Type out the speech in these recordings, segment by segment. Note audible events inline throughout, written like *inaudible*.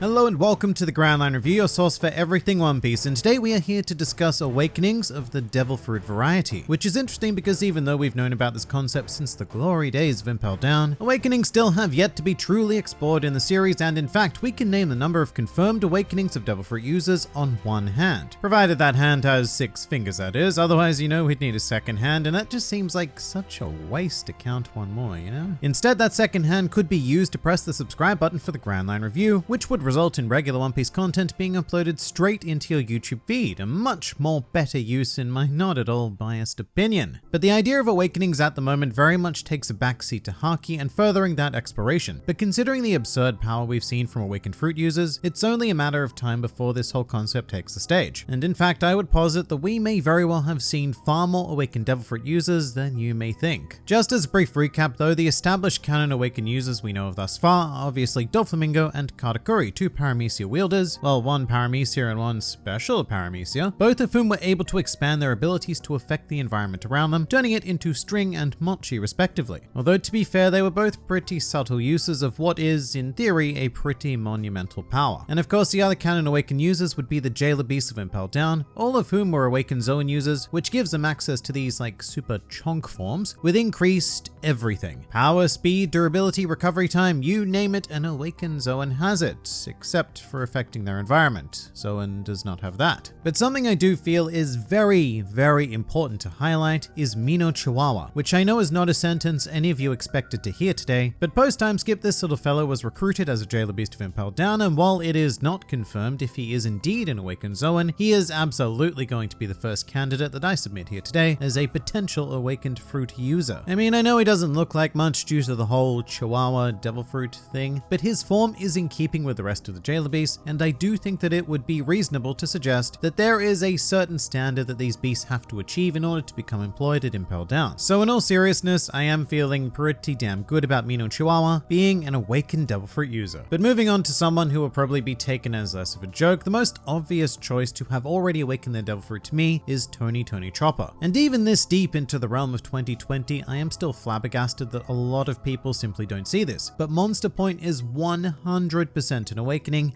Hello and welcome to the Grand Line Review, your source for everything One Piece, and today we are here to discuss Awakenings of the Devil Fruit variety, which is interesting because even though we've known about this concept since the glory days of Impel Down, Awakenings still have yet to be truly explored in the series, and in fact, we can name the number of confirmed Awakenings of Devil Fruit users on one hand. Provided that hand has six fingers, that is, otherwise you know we'd need a second hand, and that just seems like such a waste to count one more, you know? Instead, that second hand could be used to press the subscribe button for the Grand Line Review, which would result in regular One Piece content being uploaded straight into your YouTube feed, a much more better use in my not at all biased opinion. But the idea of Awakenings at the moment very much takes a backseat to Haki and furthering that exploration. But considering the absurd power we've seen from Awakened Fruit users, it's only a matter of time before this whole concept takes the stage. And in fact, I would posit that we may very well have seen far more Awakened Devil Fruit users than you may think. Just as a brief recap though, the established canon Awakened users we know of thus far are obviously Doflamingo and Katakuri, two Paramecia wielders, well one Paramecia and one special Paramecia, both of whom were able to expand their abilities to affect the environment around them, turning it into String and Mochi respectively. Although to be fair, they were both pretty subtle uses of what is, in theory, a pretty monumental power. And of course the other canon Awakened users would be the Jailer Beasts of Impel Down, all of whom were Awakened Zoan users, which gives them access to these like super chonk forms with increased everything. Power, speed, durability, recovery time, you name it, an Awakened Zoan has it, except for affecting their environment. Zoan does not have that. But something I do feel is very, very important to highlight is Mino Chihuahua, which I know is not a sentence any of you expected to hear today, but post time skip this little fellow was recruited as a jailer beast of Impel Down, and while it is not confirmed if he is indeed an awakened Zoan, he is absolutely going to be the first candidate that I submit here today as a potential awakened fruit user. I mean, I know he doesn't look like much due to the whole Chihuahua devil fruit thing, but his form is in keeping with the rest of the jailer beasts, and I do think that it would be reasonable to suggest that there is a certain standard that these beasts have to achieve in order to become employed at Impel Down. So in all seriousness, I am feeling pretty damn good about Mino Chihuahua being an awakened devil fruit user. But moving on to someone who will probably be taken as less of a joke, the most obvious choice to have already awakened their devil fruit to me is Tony Tony Chopper. And even this deep into the realm of 2020, I am still flabbergasted that a lot of people simply don't see this. But Monster Point is 100% an awakening,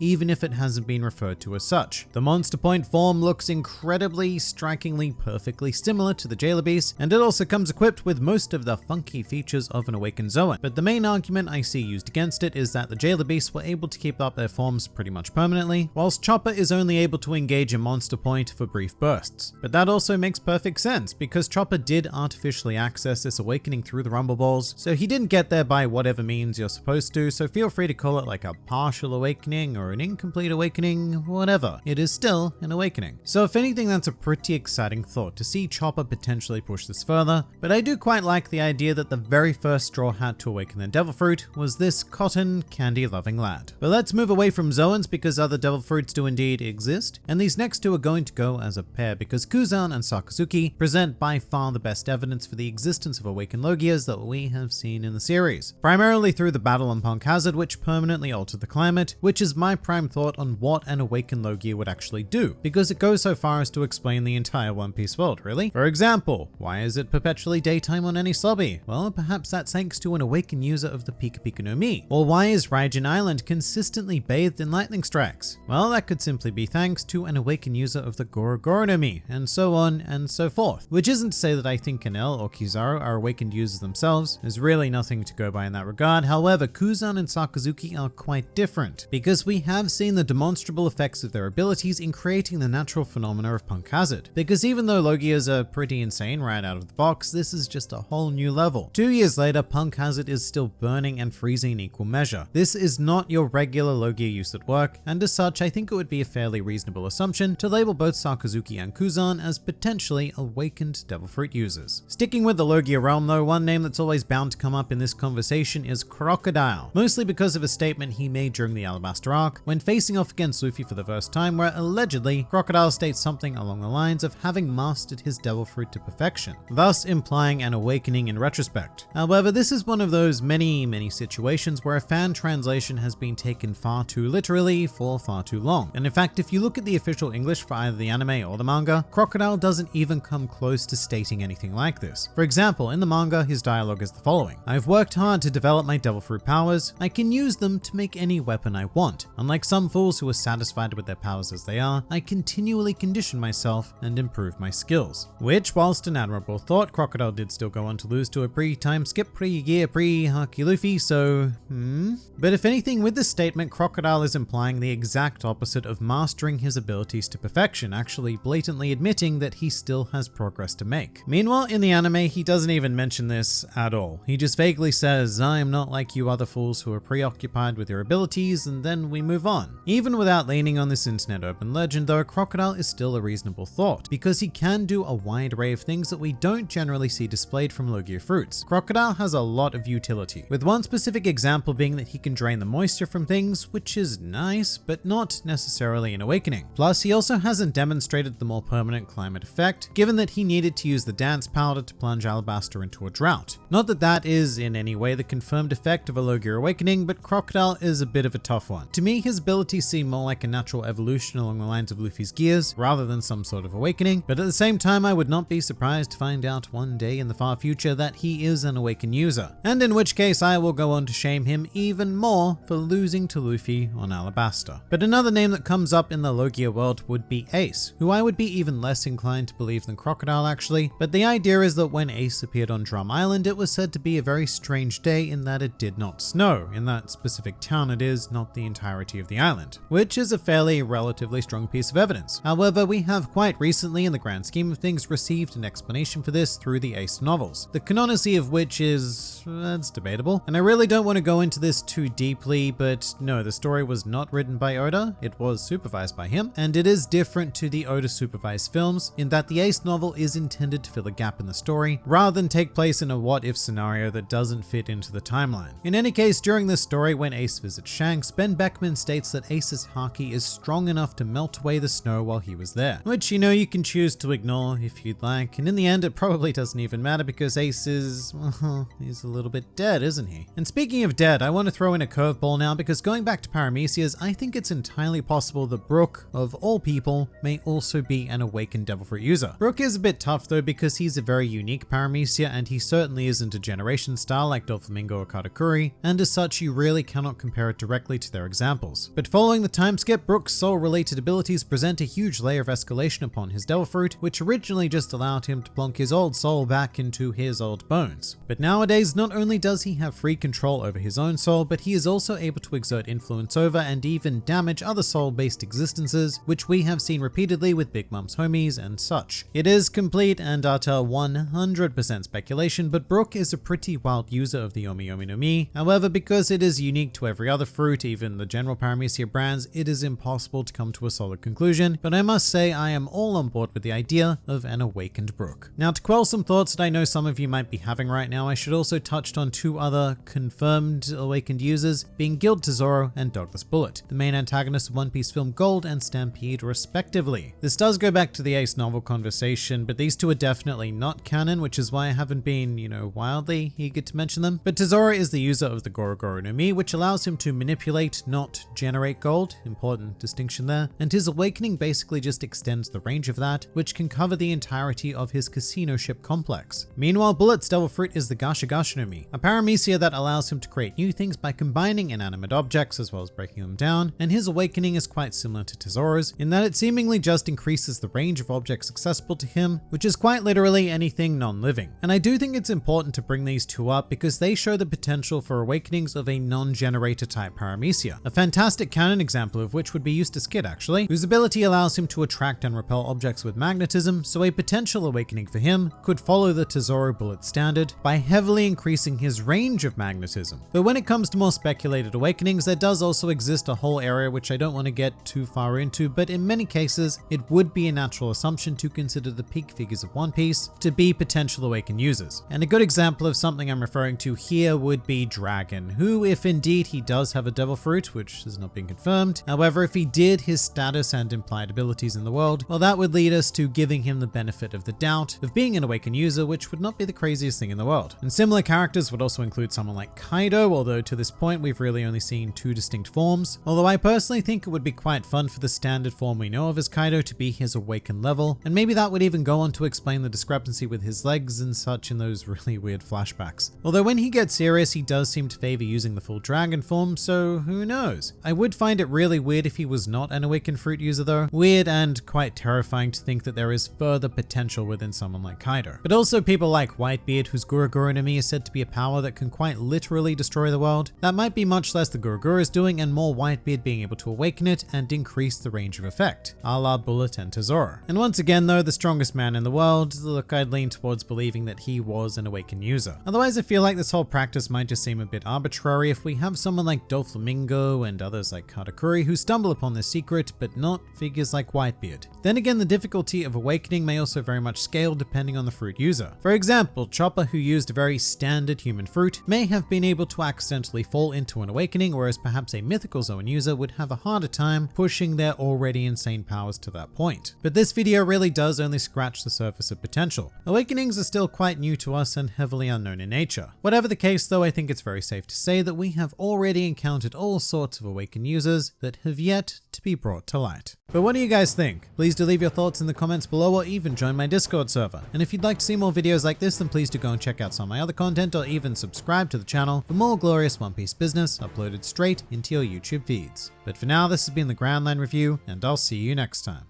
even if it hasn't been referred to as such. The Monster Point form looks incredibly, strikingly, perfectly similar to the Jailer Beast, and it also comes equipped with most of the funky features of an awakened Zoan. But the main argument I see used against it is that the Jailer Beasts were able to keep up their forms pretty much permanently, whilst Chopper is only able to engage a Monster Point for brief bursts. But that also makes perfect sense, because Chopper did artificially access this awakening through the Rumble Balls, so he didn't get there by whatever means you're supposed to, so feel free to call it like a partial awakening or an incomplete awakening, whatever. It is still an awakening. So if anything, that's a pretty exciting thought to see Chopper potentially push this further, but I do quite like the idea that the very first Straw Hat to awaken the Devil Fruit was this cotton candy loving lad. But let's move away from Zoans because other Devil Fruits do indeed exist, and these next two are going to go as a pair because Kuzan and Sakazuki present by far the best evidence for the existence of awakened Logias that we have seen in the series, primarily through the battle on Punk Hazard which permanently altered the climate, which is my prime thought on what an awakened Logia would actually do, because it goes so far as to explain the entire One Piece world, really. For example, why is it perpetually daytime on Enies Lobby? Well, perhaps that's thanks to an awakened user of the Pika Pika no Mi. Or why is Raijin Island consistently bathed in lightning strikes? Well, that could simply be thanks to an awakened user of the Goro Goro no Mi, and so on and so forth. Which isn't to say that I think Enel or Kizaru are awakened users themselves, there's really nothing to go by in that regard. However, Kuzan and Sakazuki are quite different, because we have seen the demonstrable effects of their abilities in creating the natural phenomena of Punk Hazard. Because even though Logias are pretty insane right out of the box, this is just a whole new level. Two years later, Punk Hazard is still burning and freezing in equal measure. This is not your regular Logia use at work, and as such, I think it would be a fairly reasonable assumption to label both Sakazuki and Kuzan as potentially awakened Devil Fruit users. Sticking with the Logia realm though, one name that's always bound to come up in this conversation is Crocodile, mostly because of a statement he made during the Alabasta arc when facing off against Luffy for the first time where allegedly Crocodile states something along the lines of having mastered his devil fruit to perfection, thus implying an awakening in retrospect. However, this is one of those many, many situations where a fan translation has been taken far too literally for far too long. And in fact, if you look at the official English for either the anime or the manga, Crocodile doesn't even come close to stating anything like this. For example, in the manga, his dialogue is the following. I've worked hard to develop my devil fruit powers. I can use them to make any weapon I want. Unlike some fools who are satisfied with their powers as they are, I continually condition myself and improve my skills. Which, whilst an admirable thought, Crocodile did still go on to lose to a pre-time skip pre-year pre-Haki Luffy, so hmm? But if anything, with this statement, Crocodile is implying the exact opposite of mastering his abilities to perfection, actually blatantly admitting that he still has progress to make. Meanwhile, in the anime, he doesn't even mention this at all. He just vaguely says, I am not like you other fools who are preoccupied with your abilities, and then we move on. Even without leaning on this internet open legend though, Crocodile is still a reasonable thought, because he can do a wide array of things that we don't generally see displayed from Logia fruits. Crocodile has a lot of utility, with one specific example being that he can drain the moisture from things, which is nice, but not necessarily an awakening. Plus, he also hasn't demonstrated the more permanent climate effect, given that he needed to use the dance powder to plunge Alabasta into a drought. Not that that is in any way the confirmed effect of a Logia awakening, but Crocodile is a bit of a tough To me, his abilities seem more like a natural evolution along the lines of Luffy's gears, rather than some sort of awakening, but at the same time, I would not be surprised to find out one day in the far future that he is an awakened user, and in which case I will go on to shame him even more for losing to Luffy on Alabasta. But another name that comes up in the Logia world would be Ace, who I would be even less inclined to believe than Crocodile actually, but the idea is that when Ace appeared on Drum Island, it was said to be a very strange day in that it did not snow. In that specific town it is, not the entirety of the island, which is a fairly relatively strong piece of evidence. However, we have quite recently, in the grand scheme of things, received an explanation for this through the Ace novels, the canonicity of which is, uh, that's debatable. And I really don't want to go into this too deeply, but no, the story was not written by Oda, it was supervised by him, and it is different to the Oda supervised films in that the Ace novel is intended to fill a gap in the story, rather than take place in a what if scenario that doesn't fit into the timeline. In any case, during this story, when Ace visits Shanks, Benn Beckman states that Ace's Haki is strong enough to melt away the snow while he was there, which you know you can choose to ignore if you'd like, and in the end it probably doesn't even matter because Ace is, well, *laughs* he's a little bit dead, isn't he? And speaking of dead, I want to throw in a curveball now because going back to Paramecia's, I think it's entirely possible that Brook, of all people, may also be an awakened Devil Fruit user. Brook is a bit tough though because he's a very unique Paramecia and he certainly isn't a generation star like Doflamingo or Katakuri, and as such you really cannot compare it directly to their examples. But following the time skip, Brook's soul-related abilities present a huge layer of escalation upon his Devil Fruit, which originally just allowed him to plonk his old soul back into his old bones. But nowadays, not only does he have free control over his own soul, but he is also able to exert influence over and even damage other soul-based existences, which we have seen repeatedly with Big Mom's homies and such. It is complete and utter 100% speculation, but Brook is a pretty wild user of the Yomi Yomi no Mi. However, because it is unique to every other fruit, even the general Paramecia brands, it is impossible to come to a solid conclusion, but I must say I am all on board with the idea of an awakened Brook. Now to quell some thoughts that I know some of you might be having right now, I should also touch on two other confirmed awakened users, being Gild Tesoro and Douglas Bullet, the main antagonists of One Piece film Gold and Stampede respectively. This does go back to the Ace novel conversation, but these two are definitely not canon, which is why I haven't been, you know, wildly eager to mention them. But Tesoro is the user of the Goru Goru no Mi, which allows him to manipulate, not generate gold, important distinction there, and his awakening basically just extends the range of that, which can cover the entirety of his casino ship complex. Meanwhile, Bullet's Devil Fruit is the Gasha a paramecia that allows him to create new things by combining inanimate objects as well as breaking them down, and his awakening is quite similar to Tesoro's in that it seemingly just increases the range of objects accessible to him, which is quite literally anything non-living. And I do think it's important to bring these two up because they show the potential for awakenings of a non-generator type paramecia, a fantastic canon example of which would be Eustass Kid actually, whose ability allows him to attract and repel objects with magnetism, so a potential awakening for him could follow the Tesoro Bullet standard by heavily increasing his range of magnetism. But when it comes to more speculated awakenings, there does also exist a whole area which I don't want to get too far into, but in many cases, it would be a natural assumption to consider the peak figures of One Piece to be potential awakened users. And a good example of something I'm referring to here would be Dragon, who if indeed he does have a devil fruit, which has not been confirmed, however if he did, his status and implied abilities in the world, well that would lead us to giving him the benefit of the doubt of being an awakened user, which would not be the craziest thing in the world. And similar characters would also include someone like Kaido, although to this point we've really only seen two distinct forms, although I personally think it would be quite fun for the standard form we know of as Kaido to be his awakened level, and maybe that would even go on to explain the discrepancy with his legs and such in those *laughs* really weird flashbacks. Although when he gets serious, he does seem to favor using the full dragon form, so who who knows? I would find it really weird if he was not an awakened fruit user though. Weird and quite terrifying to think that there is further potential within someone like Kaido. But also people like Whitebeard, whose Gura Gura no is said to be a power that can quite literally destroy the world. That might be much less the Gura Gura is doing and more Whitebeard being able to awaken it and increase the range of effect, a la Bullet and Tesoro. And once again though, the strongest man in the world, look I'd lean towards believing that he was an awakened user. Otherwise I feel like this whole practice might just seem a bit arbitrary if we have someone like And others like Katakuri who stumble upon this secret, but not figures like Whitebeard. Then again, the difficulty of awakening may also very much scale depending on the fruit user. For example, Chopper who used a very standard human fruit may have been able to accidentally fall into an awakening, whereas perhaps a mythical Zoan user would have a harder time pushing their already insane powers to that point. But this video really does only scratch the surface of potential. Awakenings are still quite new to us and heavily unknown in nature. Whatever the case though, I think it's very safe to say that we have already encountered all sorts of awakened users that have yet to be brought to light. But what do you guys think? Please do leave your thoughts in the comments below or even join my Discord server. And if you'd like to see more videos like this, then please do go and check out some of my other content or even subscribe to the channel for more glorious One Piece business uploaded straight into your YouTube feeds. But for now, this has been the Grand Line Review, and I'll see you next time.